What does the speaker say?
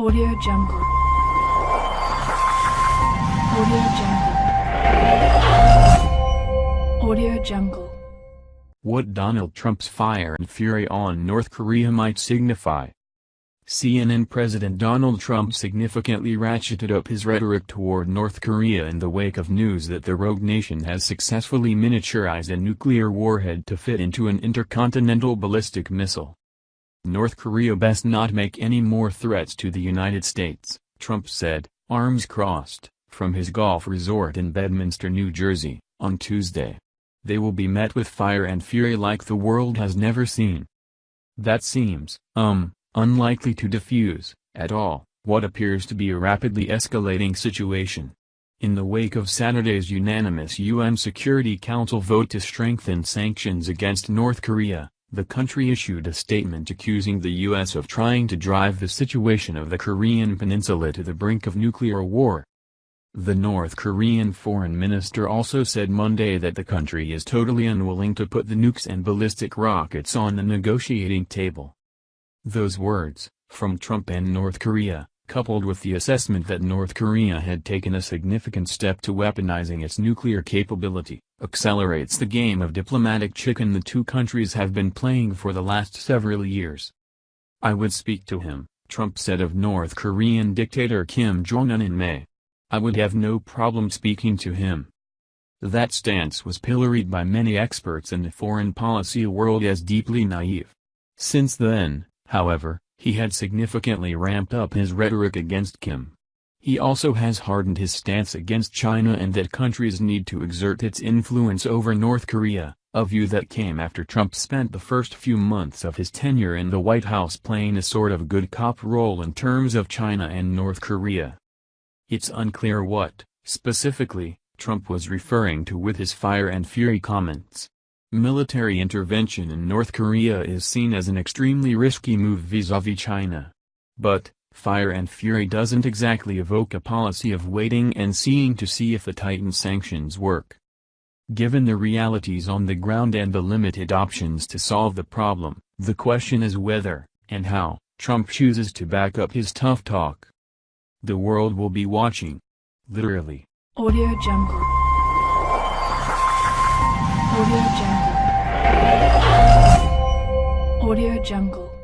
Audio Jungle. Audio Jungle. Audio Jungle. What Donald Trump's fire and fury on North Korea might signify. CNN President Donald Trump significantly ratcheted up his rhetoric toward North Korea in the wake of news that the rogue nation has successfully miniaturized a nuclear warhead to fit into an intercontinental ballistic missile. North Korea best not make any more threats to the United States, Trump said, arms crossed, from his golf resort in Bedminster, New Jersey, on Tuesday. They will be met with fire and fury like the world has never seen. That seems, um, unlikely to diffuse, at all, what appears to be a rapidly escalating situation. In the wake of Saturday's unanimous UN Security Council vote to strengthen sanctions against North Korea, the country issued a statement accusing the U.S. of trying to drive the situation of the Korean peninsula to the brink of nuclear war. The North Korean foreign minister also said Monday that the country is totally unwilling to put the nukes and ballistic rockets on the negotiating table. Those words, from Trump and North Korea, coupled with the assessment that North Korea had taken a significant step to weaponizing its nuclear capability, accelerates the game of diplomatic chicken the two countries have been playing for the last several years. I would speak to him, Trump said of North Korean dictator Kim Jong-un in May. I would have no problem speaking to him. That stance was pilloried by many experts in the foreign policy world as deeply naive. Since then, however, he had significantly ramped up his rhetoric against Kim. He also has hardened his stance against China and that countries need to exert its influence over North Korea, a view that came after Trump spent the first few months of his tenure in the White House playing a sort of good cop role in terms of China and North Korea. It's unclear what, specifically, Trump was referring to with his fire and fury comments. Military intervention in North Korea is seen as an extremely risky move vis-a-vis -vis China. But, fire and fury doesn't exactly evoke a policy of waiting and seeing to see if the tightened sanctions work. Given the realities on the ground and the limited options to solve the problem, the question is whether, and how, Trump chooses to back up his tough talk. The world will be watching. Literally. Audio Jungle. Audio Jungle. Audio Jungle.